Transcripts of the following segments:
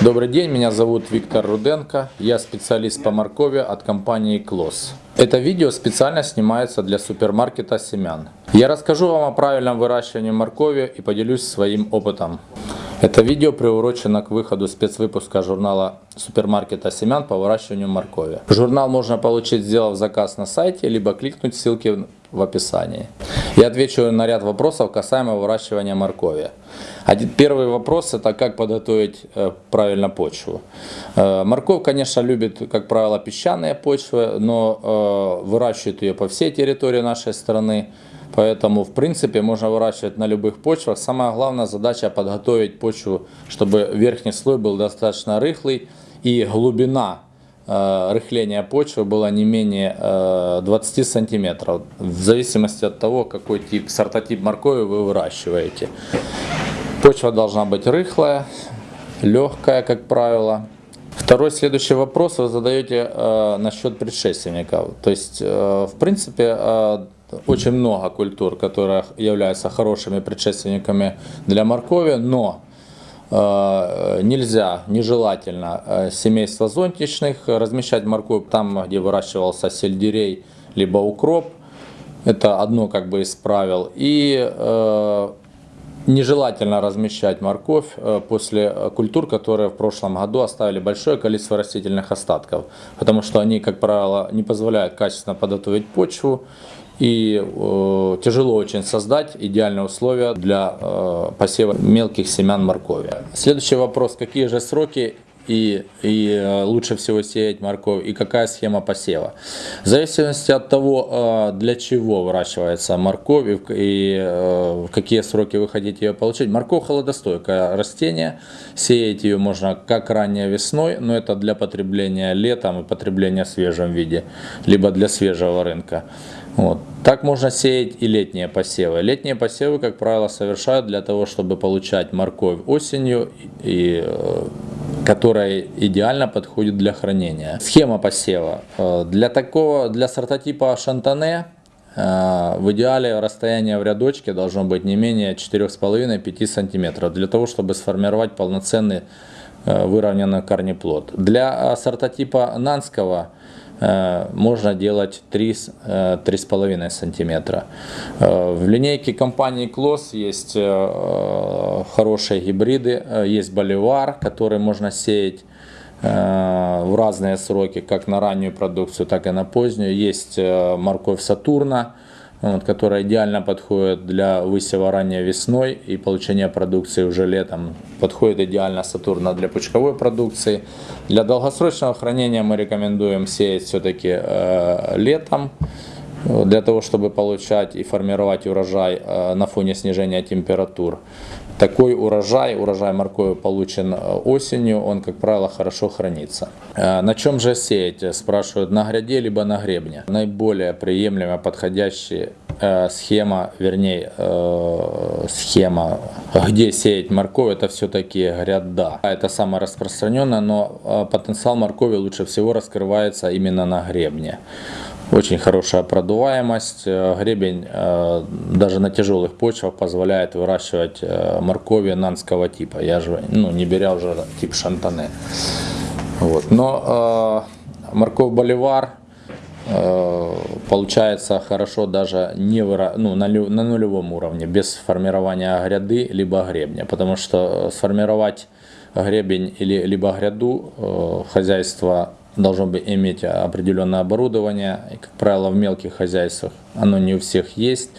Добрый день, меня зовут Виктор Руденко, я специалист по моркови от компании Клос. Это видео специально снимается для супермаркета семян. Я расскажу вам о правильном выращивании моркови и поделюсь своим опытом. Это видео приурочено к выходу спецвыпуска журнала супермаркета семян по выращиванию моркови. Журнал можно получить, сделав заказ на сайте, либо кликнуть ссылки в описании. Я отвечу на ряд вопросов касаемо выращивания моркови. Один, первый вопрос это как подготовить э, правильно почву. Э, морковь, конечно, любит, как правило, песчаные почвы, но э, выращивают ее по всей территории нашей страны. Поэтому, в принципе, можно выращивать на любых почвах. Самая главная задача подготовить почву, чтобы верхний слой был достаточно рыхлый и глубина рыхления почвы была не менее э, 20 сантиметров. В зависимости от того, какой тип, сортотип моркови вы выращиваете. Почва должна быть рыхлая, легкая, как правило. Второй следующий вопрос вы задаете э, насчет предшественников. То есть, э, в принципе, э, очень много культур, которые являются хорошими предшественниками для моркови, но э, нельзя, нежелательно э, семейство зонтичных размещать морковь там, где выращивался сельдерей, либо укроп. Это одно как бы из правил. И э, нежелательно размещать морковь э, после культур, которые в прошлом году оставили большое количество растительных остатков, потому что они, как правило, не позволяют качественно подготовить почву и э, тяжело очень создать идеальные условия для э, посева мелких семян моркови. Следующий вопрос, какие же сроки и, и э, лучше всего сеять морковь и какая схема посева. В зависимости от того, э, для чего выращивается морковь и, и э, в какие сроки вы хотите ее получить. Морковь холодостойкое растение, сеять ее можно как ранее весной, но это для потребления летом и потребления в свежем виде, либо для свежего рынка. Вот. Так можно сеять и летние посевы. Летние посевы, как правило, совершают для того, чтобы получать морковь осенью, и, которая идеально подходит для хранения. Схема посева. Э, для такого, для сортотипа шантане э, в идеале расстояние в рядочке должно быть не менее 4,5-5 см, для того, чтобы сформировать полноценный э, выровненный корнеплод. Для сортотипа нанского можно делать 3-3,5 э, сантиметра. Э, в линейке компании Клосс есть хорошие гибриды, есть боливар, который можно сеять в разные сроки, как на раннюю продукцию, так и на позднюю. Есть морковь Сатурна, вот, которая идеально подходит для высева ранней весной и получения продукции уже летом. Подходит идеально Сатурна для пучковой продукции. Для долгосрочного хранения мы рекомендуем сеять все-таки э, летом, для того, чтобы получать и формировать урожай э, на фоне снижения температур. Такой урожай, урожай моркови получен э, осенью, он, как правило, хорошо хранится. Э, на чем же сеять, спрашивают, на гряде либо на гребне. Наиболее приемлемая, подходящая схема, вернее, схема, где сеять морковь, это все-таки гряда. Это самое распространенное, но потенциал моркови лучше всего раскрывается именно на гребне. Очень хорошая продуваемость. Э, гребень э, даже на тяжелых почвах позволяет выращивать э, моркови нанского типа. Я же ну, не беря уже тип шантане. Вот. Но э, морковь боливар э, получается хорошо даже не выра... ну, на, на нулевом уровне, без формирования гряды либо гребня. Потому что сформировать гребень или либо гряду э, хозяйство должно быть иметь определенное оборудование. И, как правило, в мелких хозяйствах оно не у всех есть.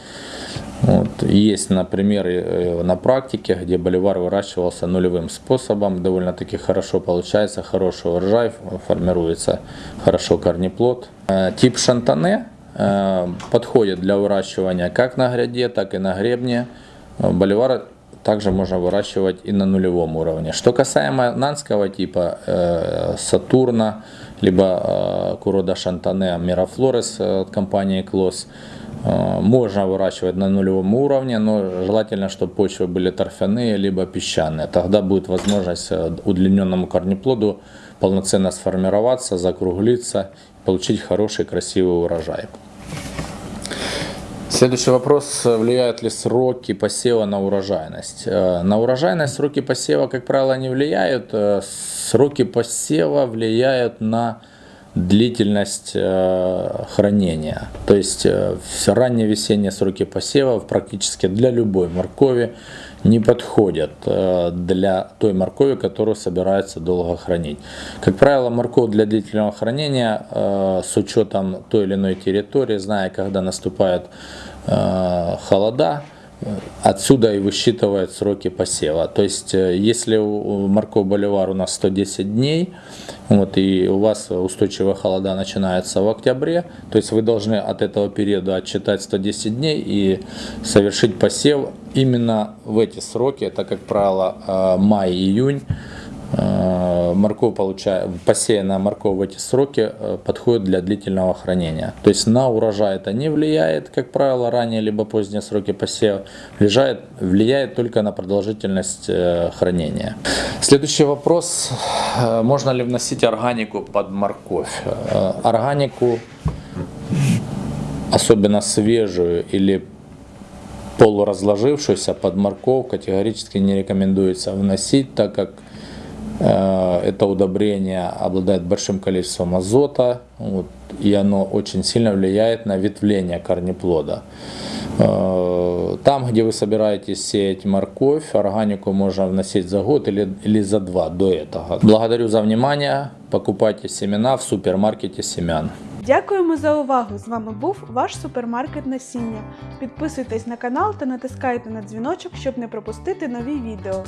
Вот. Есть, например, э, на практике, где боливар выращивался нулевым способом, довольно-таки хорошо получается, хороший урожай, формируется хорошо корнеплод. Э, тип шантане э, подходит для выращивания как на гряде, так и на гребне. Боливар также можно выращивать и на нулевом уровне. Что касаемо нанского типа э, Сатурна, либо э, Курода Шантане Мерафлорес э, от компании Клос, э, можно выращивать на нулевом уровне, но желательно, чтобы почвы были торфяные, либо песчаные. Тогда будет возможность э, удлиненному корнеплоду полноценно сформироваться, закруглиться, получить хороший красивый урожай. Следующий вопрос. Влияют ли сроки посева на урожайность? Э, На урожайность сроки посева, как правило, не влияют. Э, Сроки посева влияют на длительность э, хранения. То есть ранние весенние сроки посева практически для любой моркови не подходят для той моркови, которую собирается долго хранить. Как правило, морковь для длительного хранения с учетом той или иной территории, зная, когда наступают э, холода, Отсюда и высчитывают сроки посева. То есть, э, если у морковь боливар у нас 110 дней, вот, и у вас устойчивые холода начинаются в октябре, то есть вы должны от этого периода отчитать 110 дней и совершить посев именно в эти сроки. Это, как правило, э, май-июнь. Э, Морковь получает, посеянная морковь в эти сроки э, подходит для длительного хранения. То есть на урожай это не влияет, как правило, ранние либо поздние сроки посева. Влияет, влияет только на продолжительность э, хранения. Следующий вопрос. Можно ли вносить органику под морковь? Органику, особенно свежую или полуразложившуюся под морковь категорически не рекомендуется вносить, так как это удобрение обладает большим количеством азота, вот, и оно очень сильно влияет на ветвление корнеплода. Э, Там, где вы собираетесь сеять морковь, органику можно вносить за год или, или за два до этого. Благодарю за внимание. Покупайте семена в супермаркете семян. Дякуємо за увагу! З вами був ваш супермаркет насіння. Підписуйтесь на канал та натискайте на дзвіночок, щоб не пропустити нові відео.